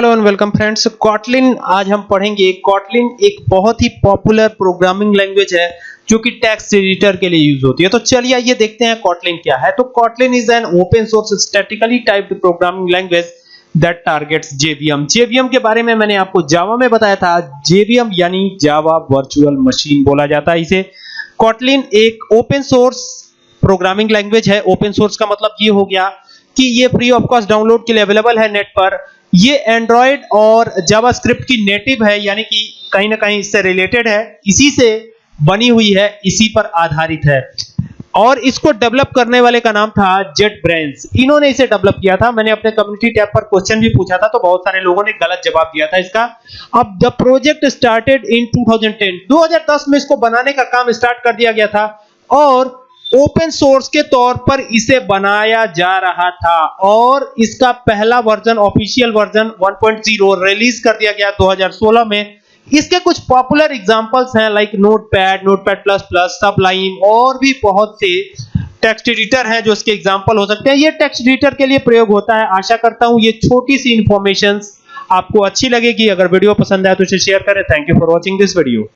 Hello and welcome friends. Kotlin, आज हम पढ़ेंगे। कॉटलिन एक बहुत ही पॉपुलर प्रोग्रामिंग लैंग्वेज है, जो कि टेक्स्ट एडिटर के लिए यूज़ होती है। तो चलिए आइए देखते हैं कॉटलिन क्या है। तो Kotlin is an open source statically typed programming language that targets JVM. JVM के बारे में मैंने आपको जावा में बताया था। जेवीएम यानी जावा वर्चुअल मशीन बोला जाता है इसे। कॉटलिन एक ओपन सोर्स प्रोग्रामिंग लैंग्वेज है। ओपन सोर्स का मतलब ये हो गया कि ये फ्री ऑफ़ कॉस्ट डाउनलोड के लिए अवेलेबल है नेट पर। ये एंड्रॉयड और जावास्क्रिप्ट की नेटिव है, यानी कि कहीं ना कहीं इससे रिलेटेड है। इसी से बनी हुई है, इसी पर आधारित है। और इसको डेवलप करने वाले का नाम था जेट ब्रेन्स इन्होंने इसे डेवलप किया था। मैंने अपने कम्युनिटी टैब पर क्वेश्चन भी पूछा था तो बहुत सारे लोगों ने गलत जवाब दिया था इसका। अब द प्रोजेक्ट स्टार्टेड इन 2010 2010 में इसको बनाने का काम स्टार्ट कर दिया गया था। और ओपन सोर्स के तौर पर इसे बनाया जा रहा था और इसका पहला वर्जन, ऑफिशियल वर्जन 1.0 रिलीज़ कर दिया गया 2016 में। इसके कुछ पॉपुलर एग्जांपल्स हैं like Notepad Notepad plus plus Sublime और भी बहुत से टेक्स्ट एडिटर हैं जो इसके एग्जांपल हो सकते हैं। ये टेक्स्ट एडिटर के लिए प्रयोग होता है। आशा करता हूँ ये छोटी सी इंफॉर्मेशन आपको अच्छी लगेगी। अगर वीडियो पसंद आए तो इसे शेयर करें। Thank you for watching this video